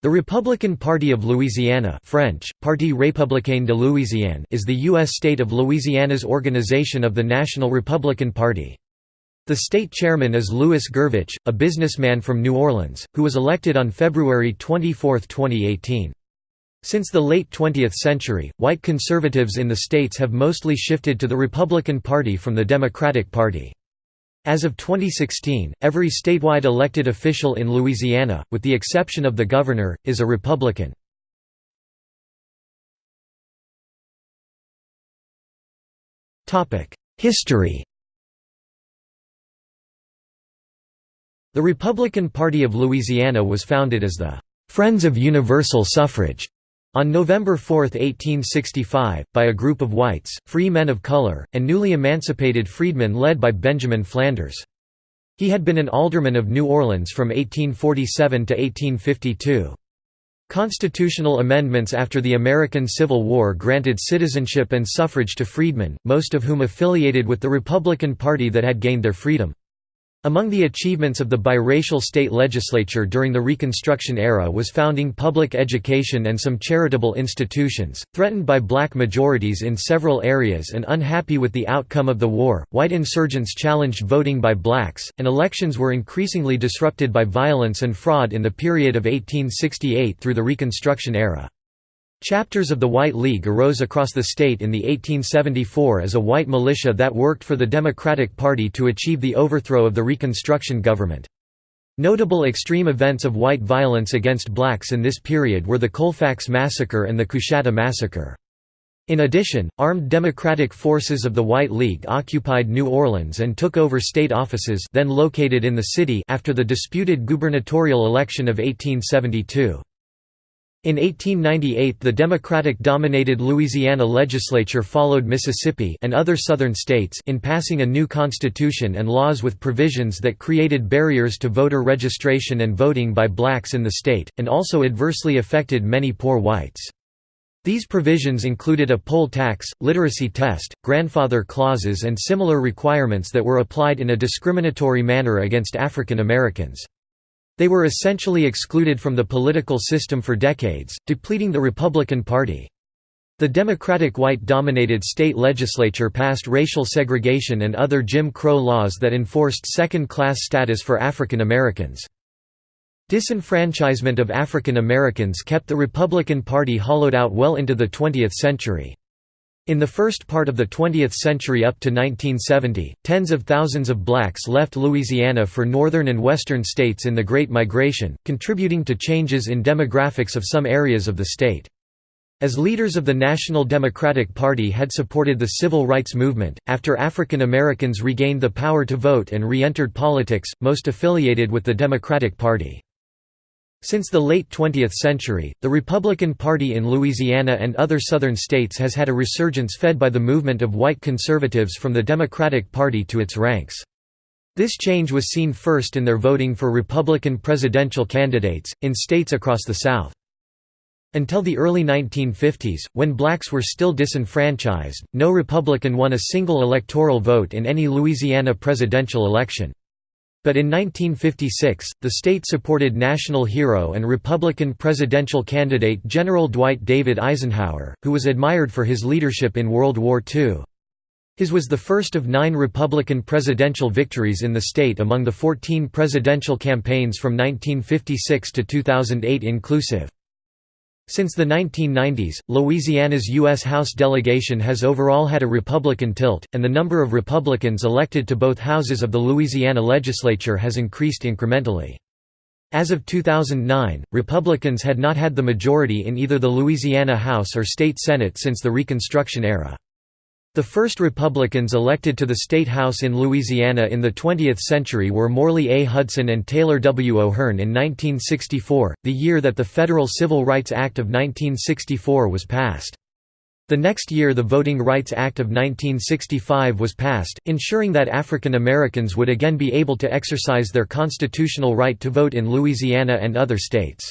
The Republican Party of Louisiana French, Parti républicain de Louisiane is the U.S. state of Louisiana's organization of the National Republican Party. The state chairman is Louis Gurvich, a businessman from New Orleans, who was elected on February 24, 2018. Since the late 20th century, white conservatives in the states have mostly shifted to the Republican Party from the Democratic Party. As of 2016, every statewide elected official in Louisiana, with the exception of the governor, is a Republican. History The Republican Party of Louisiana was founded as the «Friends of Universal Suffrage» On November 4, 1865, by a group of whites, free men of color, and newly emancipated freedmen led by Benjamin Flanders. He had been an alderman of New Orleans from 1847 to 1852. Constitutional amendments after the American Civil War granted citizenship and suffrage to freedmen, most of whom affiliated with the Republican Party that had gained their freedom. Among the achievements of the biracial state legislature during the Reconstruction era was founding public education and some charitable institutions. Threatened by black majorities in several areas and unhappy with the outcome of the war, white insurgents challenged voting by blacks, and elections were increasingly disrupted by violence and fraud in the period of 1868 through the Reconstruction era. Chapters of the White League arose across the state in the 1874 as a white militia that worked for the Democratic Party to achieve the overthrow of the Reconstruction government. Notable extreme events of white violence against blacks in this period were the Colfax Massacre and the Coushatta Massacre. In addition, armed Democratic forces of the White League occupied New Orleans and took over state offices then located in the city after the disputed gubernatorial election of 1872. In 1898 the Democratic-dominated Louisiana legislature followed Mississippi and other southern states in passing a new constitution and laws with provisions that created barriers to voter registration and voting by blacks in the state, and also adversely affected many poor whites. These provisions included a poll tax, literacy test, grandfather clauses and similar requirements that were applied in a discriminatory manner against African Americans. They were essentially excluded from the political system for decades, depleting the Republican Party. The Democratic white-dominated state legislature passed racial segregation and other Jim Crow laws that enforced second-class status for African Americans. Disenfranchisement of African Americans kept the Republican Party hollowed out well into the 20th century. In the first part of the 20th century up to 1970, tens of thousands of blacks left Louisiana for northern and western states in the Great Migration, contributing to changes in demographics of some areas of the state. As leaders of the National Democratic Party had supported the civil rights movement, after African Americans regained the power to vote and re-entered politics, most affiliated with the Democratic Party. Since the late 20th century, the Republican Party in Louisiana and other southern states has had a resurgence fed by the movement of white conservatives from the Democratic Party to its ranks. This change was seen first in their voting for Republican presidential candidates, in states across the South. Until the early 1950s, when blacks were still disenfranchised, no Republican won a single electoral vote in any Louisiana presidential election. But in 1956, the state supported national hero and Republican presidential candidate General Dwight David Eisenhower, who was admired for his leadership in World War II. His was the first of nine Republican presidential victories in the state among the 14 presidential campaigns from 1956 to 2008 inclusive. Since the 1990s, Louisiana's U.S. House delegation has overall had a Republican tilt, and the number of Republicans elected to both houses of the Louisiana legislature has increased incrementally. As of 2009, Republicans had not had the majority in either the Louisiana House or state Senate since the Reconstruction era. The first Republicans elected to the State House in Louisiana in the 20th century were Morley A. Hudson and Taylor W. O'Hearn in 1964, the year that the Federal Civil Rights Act of 1964 was passed. The next year the Voting Rights Act of 1965 was passed, ensuring that African Americans would again be able to exercise their constitutional right to vote in Louisiana and other states.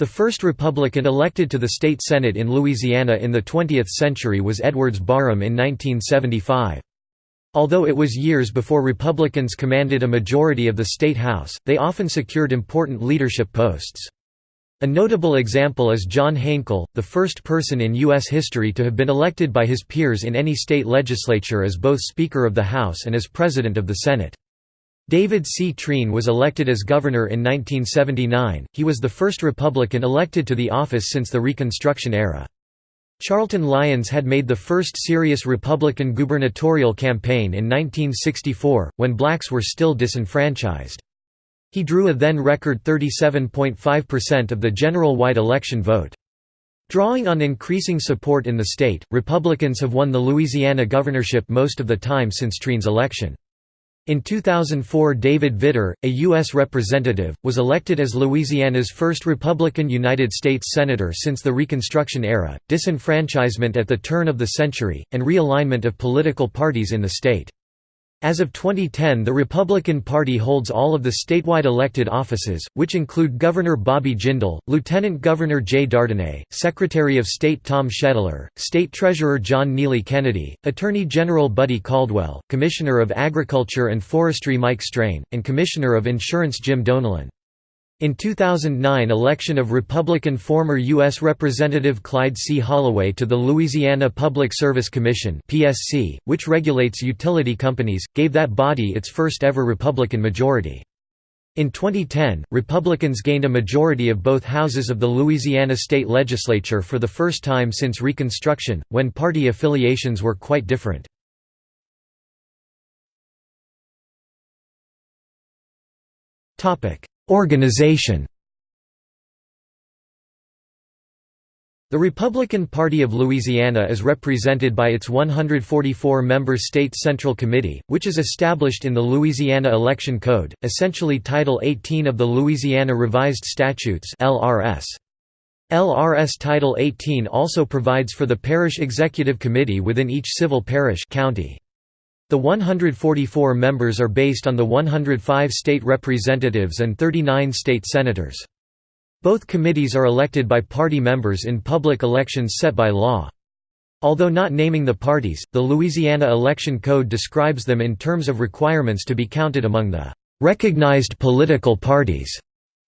The first Republican elected to the state Senate in Louisiana in the 20th century was Edwards Barham in 1975. Although it was years before Republicans commanded a majority of the state House, they often secured important leadership posts. A notable example is John Hainkel, the first person in U.S. history to have been elected by his peers in any state legislature as both Speaker of the House and as President of the Senate. David C. Treen was elected as governor in 1979, he was the first Republican elected to the office since the Reconstruction era. Charlton Lyons had made the first serious Republican gubernatorial campaign in 1964, when blacks were still disenfranchised. He drew a then record 37.5% of the general white election vote. Drawing on increasing support in the state, Republicans have won the Louisiana governorship most of the time since Treen's election. In 2004 David Vitter, a U.S. representative, was elected as Louisiana's first Republican United States Senator since the Reconstruction era. Disenfranchisement at the turn of the century, and realignment of political parties in the state. As of 2010 the Republican Party holds all of the statewide elected offices, which include Governor Bobby Jindal, Lieutenant Governor Jay Dardenne, Secretary of State Tom Schedler, State Treasurer John Neely Kennedy, Attorney General Buddy Caldwell, Commissioner of Agriculture and Forestry Mike Strain, and Commissioner of Insurance Jim Donelon. In 2009 election of Republican former U.S. Representative Clyde C. Holloway to the Louisiana Public Service Commission PSC, which regulates utility companies, gave that body its first ever Republican majority. In 2010, Republicans gained a majority of both houses of the Louisiana state legislature for the first time since Reconstruction, when party affiliations were quite different. Organization The Republican Party of Louisiana is represented by its 144-member State Central Committee, which is established in the Louisiana Election Code, essentially Title 18 of the Louisiana Revised Statutes LRS. LRS Title 18 also provides for the Parish Executive Committee within each civil parish county. The 144 members are based on the 105 state representatives and 39 state senators. Both committees are elected by party members in public elections set by law. Although not naming the parties, the Louisiana Election Code describes them in terms of requirements to be counted among the recognized political parties.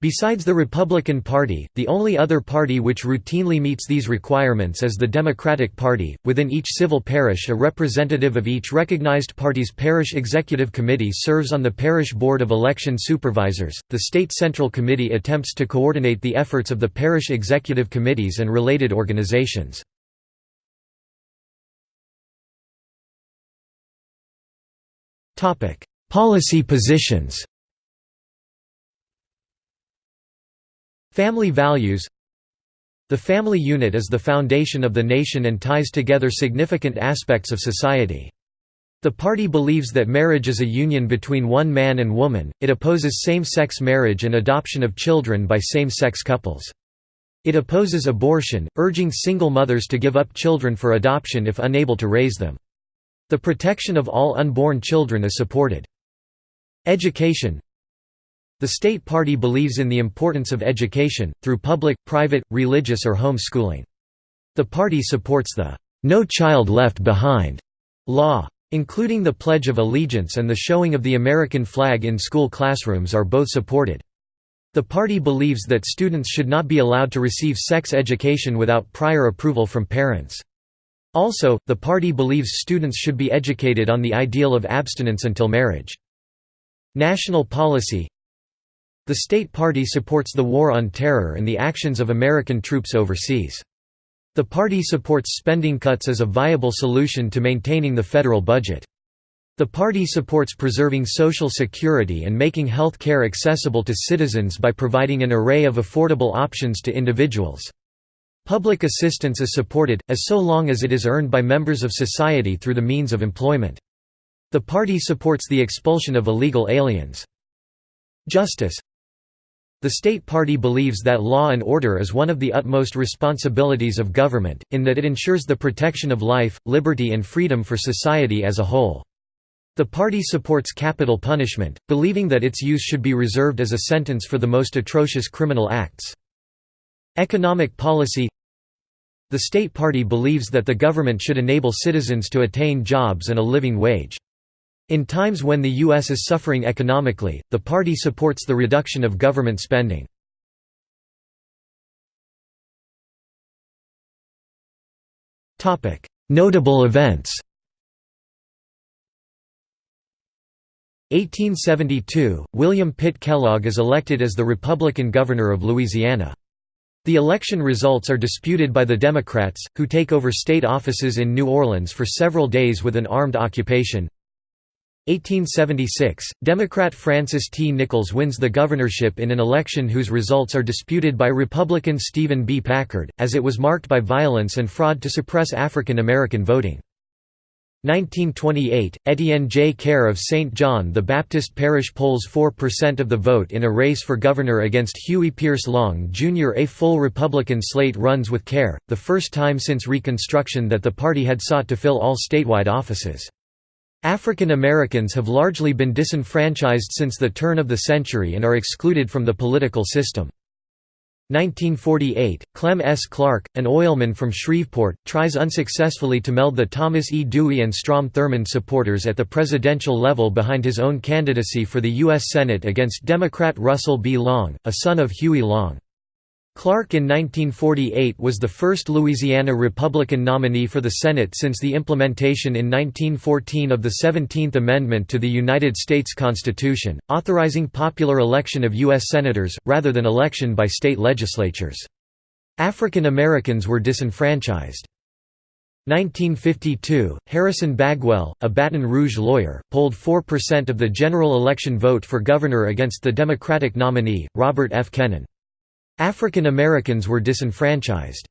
Besides the Republican Party, the only other party which routinely meets these requirements is the Democratic Party. Within each civil parish, a representative of each recognized party's parish executive committee serves on the parish board of election supervisors. The State Central Committee attempts to coordinate the efforts of the parish executive committees and related organizations. Topic: Policy positions. Family values The family unit is the foundation of the nation and ties together significant aspects of society. The party believes that marriage is a union between one man and woman, it opposes same-sex marriage and adoption of children by same-sex couples. It opposes abortion, urging single mothers to give up children for adoption if unable to raise them. The protection of all unborn children is supported. Education the state party believes in the importance of education, through public, private, religious or home schooling. The party supports the "'No Child Left Behind' law. Including the Pledge of Allegiance and the showing of the American flag in school classrooms are both supported. The party believes that students should not be allowed to receive sex education without prior approval from parents. Also, the party believes students should be educated on the ideal of abstinence until marriage. National policy the state party supports the War on Terror and the actions of American troops overseas. The party supports spending cuts as a viable solution to maintaining the federal budget. The party supports preserving Social Security and making health care accessible to citizens by providing an array of affordable options to individuals. Public assistance is supported, as so long as it is earned by members of society through the means of employment. The party supports the expulsion of illegal aliens. Justice the state party believes that law and order is one of the utmost responsibilities of government, in that it ensures the protection of life, liberty and freedom for society as a whole. The party supports capital punishment, believing that its use should be reserved as a sentence for the most atrocious criminal acts. Economic policy The state party believes that the government should enable citizens to attain jobs and a living wage. In times when the U.S. is suffering economically, the party supports the reduction of government spending. Notable events 1872, William Pitt Kellogg is elected as the Republican governor of Louisiana. The election results are disputed by the Democrats, who take over state offices in New Orleans for several days with an armed occupation. 1876, Democrat Francis T. Nichols wins the governorship in an election whose results are disputed by Republican Stephen B. Packard, as it was marked by violence and fraud to suppress African American voting. 1928, Etienne J. Caire of St. John the Baptist Parish polls 4% of the vote in a race for governor against Huey Pierce Long, Jr. A full Republican slate runs with Caire, the first time since Reconstruction that the party had sought to fill all statewide offices. African Americans have largely been disenfranchised since the turn of the century and are excluded from the political system. 1948, Clem S. Clarke, an oilman from Shreveport, tries unsuccessfully to meld the Thomas E. Dewey and Strom Thurmond supporters at the presidential level behind his own candidacy for the U.S. Senate against Democrat Russell B. Long, a son of Huey Long. Clarke in 1948 was the first Louisiana Republican nominee for the Senate since the implementation in 1914 of the 17th Amendment to the United States Constitution, authorizing popular election of U.S. Senators, rather than election by state legislatures. African Americans were disenfranchised. 1952, Harrison Bagwell, a Baton Rouge lawyer, polled 4% of the general election vote for governor against the Democratic nominee, Robert F. Kennon. African Americans were disenfranchised.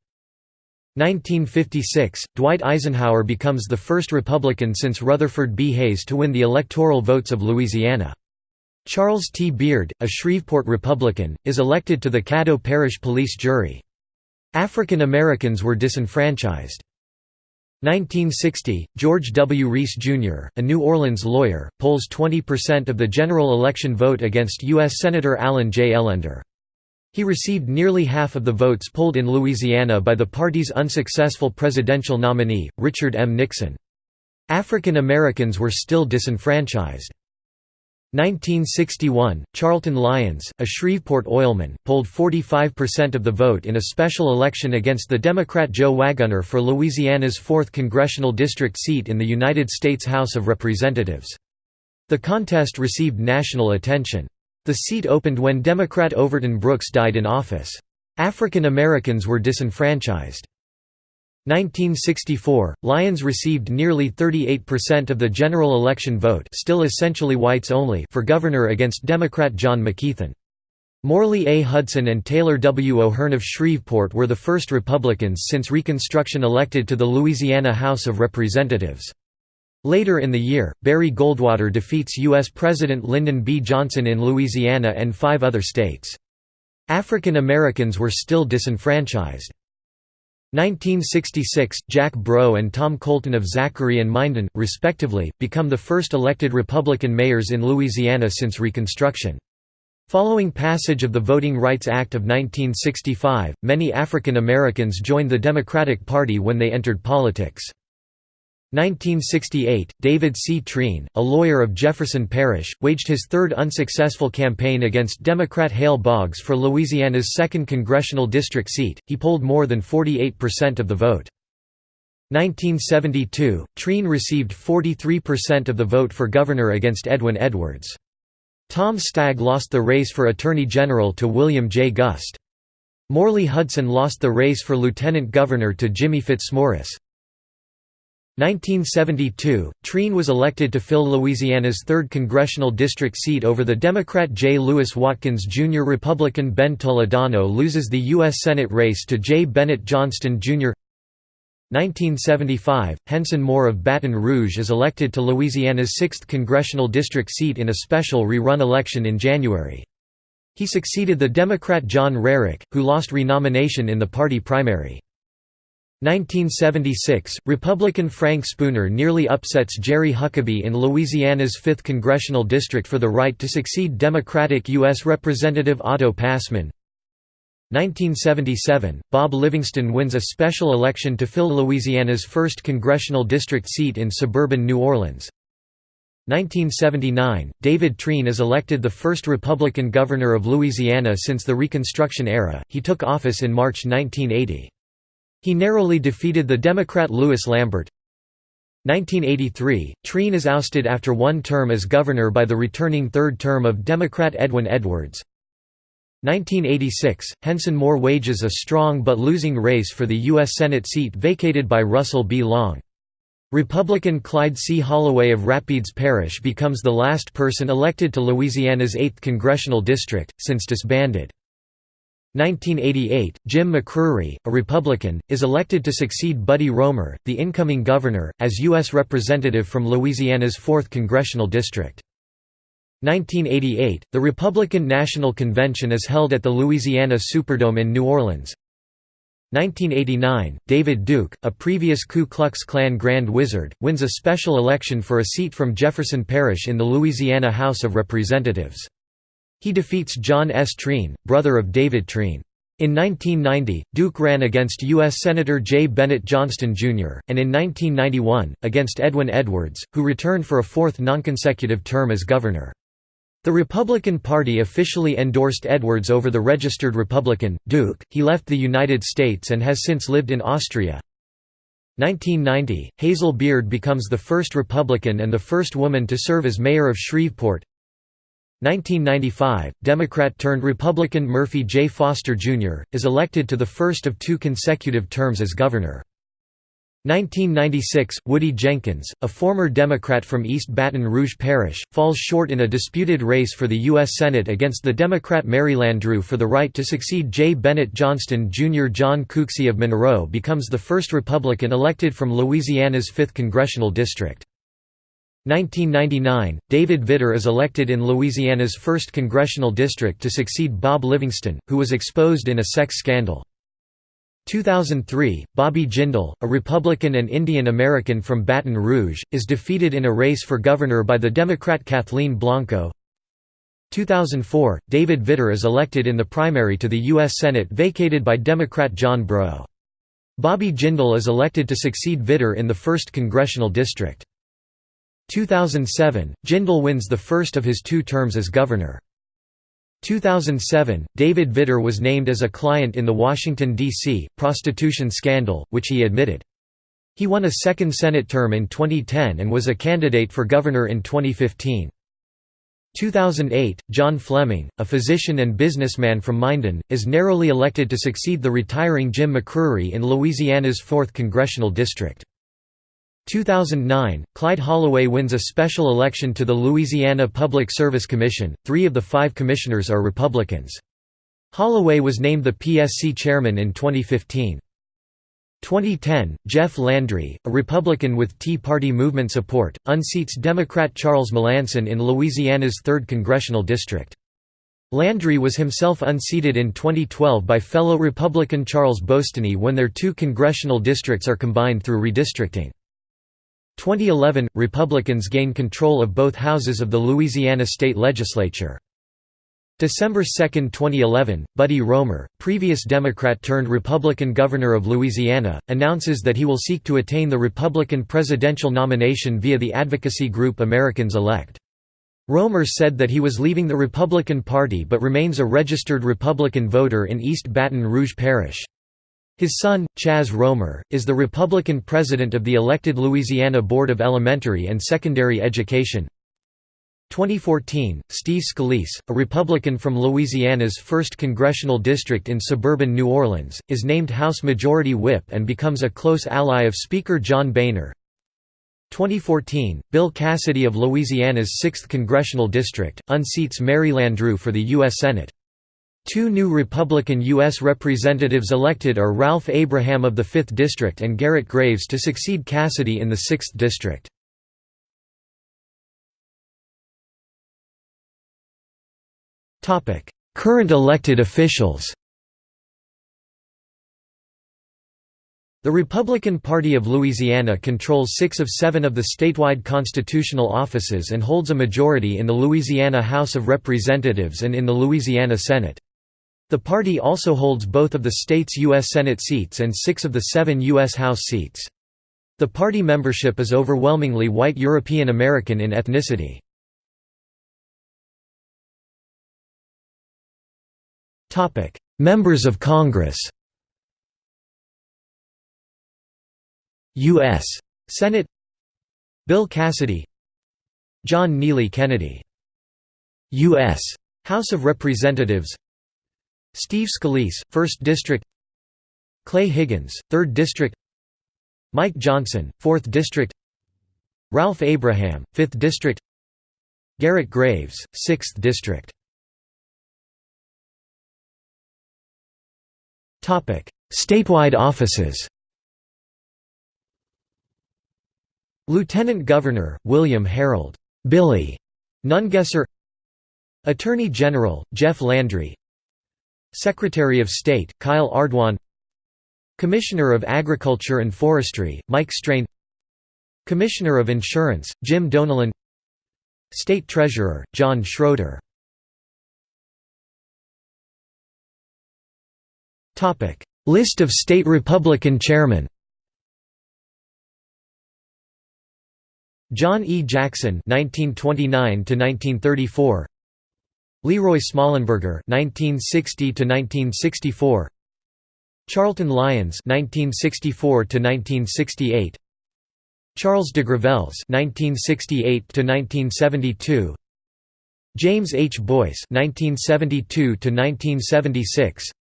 1956, Dwight Eisenhower becomes the first Republican since Rutherford B. Hayes to win the electoral votes of Louisiana. Charles T. Beard, a Shreveport Republican, is elected to the Caddo Parish Police Jury. African Americans were disenfranchised. 1960, George W. Reese, Jr., a New Orleans lawyer, polls 20% of the general election vote against U.S. Senator Allen J. Ellender. He received nearly half of the votes polled in Louisiana by the party's unsuccessful presidential nominee, Richard M. Nixon. African Americans were still disenfranchised. 1961, Charlton Lyons, a Shreveport oilman, polled 45% of the vote in a special election against the Democrat Joe Waggonner for Louisiana's 4th congressional district seat in the United States House of Representatives. The contest received national attention. The seat opened when Democrat Overton Brooks died in office. African Americans were disenfranchised. 1964, Lyons received nearly 38% of the general election vote still essentially whites only for governor against Democrat John McKeithen. Morley A. Hudson and Taylor W. O'Hearn of Shreveport were the first Republicans since Reconstruction elected to the Louisiana House of Representatives. Later in the year, Barry Goldwater defeats U.S. President Lyndon B. Johnson in Louisiana and five other states. African Americans were still disenfranchised. 1966, Jack Breaux and Tom Colten of Zachary and Minden, respectively, become the first elected Republican mayors in Louisiana since Reconstruction. Following passage of the Voting Rights Act of 1965, many African Americans joined the Democratic Party when they entered politics. 1968, David C. Treen, a lawyer of Jefferson Parish, waged his third unsuccessful campaign against Democrat Hale Boggs for Louisiana's 2nd congressional district seat. He polled more than 48% of the vote. 1972, Treen received 43% of the vote for governor against Edwin Edwards. Tom Stagg lost the race for Attorney General to William J. Guste. Morley Hudson lost the race for lieutenant governor to Jimmy Fitzmorris. 1972, Treen was elected to fill Louisiana's 3rd congressional district seat over the Democrat J. Lewis Watkins Jr. Republican Ben Toledano loses the U.S. Senate race to J. Bennett Johnston, Jr. 1975, Henson Moore of Baton Rouge is elected to Louisiana's 6th congressional district seat in a special rerun election in January. He succeeded the Democrat John Rarick, who lost renomination in the party primary. 1976, Republican Frank Spooner nearly upsets Jerry Huckaby in Louisiana's 5th congressional district for the right to succeed Democratic U.S. Representative Otto Passman. 1977, Bob Livingston wins a special election to fill Louisiana's 1st congressional district seat in suburban New Orleans. 1979, David Treen is elected the first Republican governor of Louisiana since the Reconstruction era, he took office in March 1980. He narrowly defeated the Democrat Louis Lambert. 1983, Treen is ousted after one term as governor by the returning third term of Democrat Edwin Edwards. 1986, Henson Moore wages a strong but losing race for the U.S. Senate seat vacated by Russell B. Long. Republican Clyde C. Holloway of Rapides Parish becomes the last person elected to Louisiana's 8th congressional district, since disbanded. 1988, Jim McCrery, a Republican, is elected to succeed Buddy Roemer, the incoming governor, as U.S. Representative from Louisiana's 4th congressional district. 1988, the Republican National Convention is held at the Louisiana Superdome in New Orleans. 1989, David Duke, a previous Ku Klux Klan Grand Wizard, wins a special election for a seat from Jefferson Parish in the Louisiana House of Representatives. He defeats John S. Treen, brother of David Treen. In 1990, Duke ran against U.S. Senator J. Bennett Johnston, Jr., and in 1991, against Edwin Edwards, who returned for a fourth nonconsecutive term as governor. The Republican Party officially endorsed Edwards over the registered Republican, Duke. He left the United States and has since lived in Austria. 1990, Hazel Beard becomes the first Republican and the first woman to serve as mayor of Shreveport. 1995, Democrat-turned-Republican Murphy J. Foster, Jr., is elected to the first of two consecutive terms as governor. 1996, Woody Jenkins, a former Democrat from East Baton Rouge Parish, falls short in a disputed race for the U.S. Senate against the Democrat Mary Landrieu for the right to succeed J. Bennett Johnston Jr. John Cooksey of Monroe becomes the first Republican elected from Louisiana's 5th congressional district. 1999, David Vitter is elected in Louisiana's 1st congressional district to succeed Bob Livingston, who was exposed in a sex scandal. 2003, Bobby Jindal, a Republican and Indian American from Baton Rouge, is defeated in a race for governor by the Democrat Kathleen Blanco. 2004, David Vitter is elected in the primary to the U.S. Senate vacated by Democrat John Breaux. Bobby Jindal is elected to succeed Vitter in the 1st Congressional District. 2007, Jindal wins the first of his two terms as governor. 2007, David Vitter was named as a client in the Washington, D.C., prostitution scandal, which he admitted. He won a second Senate term in 2010 and was a candidate for governor in 2015. 2008, John Fleming, a physician and businessman from Minden, is narrowly elected to succeed the retiring Jim McCrery in Louisiana's 4th congressional district. 2009, Clyde Holloway wins a special election to the Louisiana Public Service Commission. Three of the five commissioners are Republicans. Holloway was named the PSC chairman in 2015. 2010, Jeff Landry, a Republican with Tea Party movement support, unseats Democrat Charles Melancon in Louisiana's 3rd congressional district. Landry was himself unseated in 2012 by fellow Republican Charles Boustany when their two congressional districts are combined through redistricting. 2011 – Republicans gain control of both houses of the Louisiana state legislature. December 2, 2011, Buddy Roemer, previous Democrat-turned-Republican governor of Louisiana, announces that he will seek to attain the Republican presidential nomination via the advocacy group Americans Elect. Roemer said that he was leaving the Republican Party but remains a registered Republican voter in East Baton Rouge Parish. His son, Chaz Roemer, is the Republican president of the elected Louisiana Board of Elementary and Secondary Education. 2014, Steve Scalise, a Republican from Louisiana's 1st Congressional District in suburban New Orleans, is named House Majority Whip and becomes a close ally of Speaker John Boehner. 2014, Bill Cassidy of Louisiana's 6th Congressional District, unseats Mary Landrieu for the U.S. Senate. Two new Republican U.S. representatives elected are Ralph Abraham of the 5th District and Garrett Graves to succeed Cassidy in the 6th District. Current elected officials The Republican Party of Louisiana controls six of seven of the statewide constitutional offices and holds a majority in the Louisiana House of Representatives and in the Louisiana Senate. The party also holds both of the state's U.S. Senate seats and six of the seven U.S. House seats. The party membership is overwhelmingly white European American in ethnicity. Members of Congress U.S. Senate Bill Cassidy John Neely Kennedy U.S. House of Representatives Steve Scalise, 1st District Clay Higgins, 3rd District Mike Johnson, 4th District Ralph Abraham, 5th District Garrett Graves, 6th District Statewide offices. Lieutenant Governor, William Harold Billy Nungesser. Attorney General, Jeff Landry Secretary of State, Kyle Ardoin Commissioner of Agriculture and Forestry, Mike Strain. Commissioner of Insurance, Jim Donelon State Treasurer, John Schroeder. List of state Republican chairmen. John E. Jackson 1929 1934 Leroy Smallenberger 1960 1964 Charlton Lyons 1964 1968 Charles de Gravelles 1968 1972 James H. Boyce 1972 1976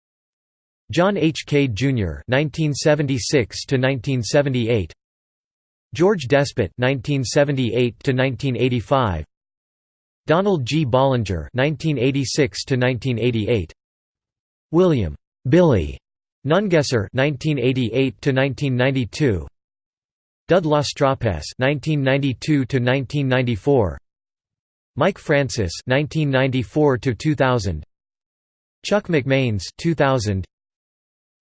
John H. Cade Jr. 1976 1978 George Despot 1978 1985 Donald G. Bollinger 1986 1988 William. Billy. Nungesser 1988 1992 Dud Lastrapes 1992 1994 Mike Francis 1994 2000 Chuck McMains 2000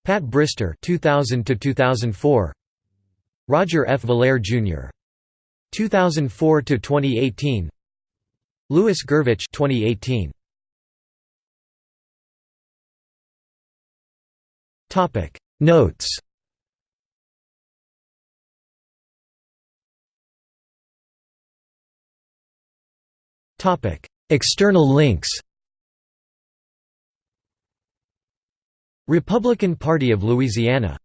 Pat Brister 2000 2004 Roger F. Villere Jr. 2004 to 2018 Louis Gurvich 2018 Topic. Notes. Topic. External links. Republican Party of Louisiana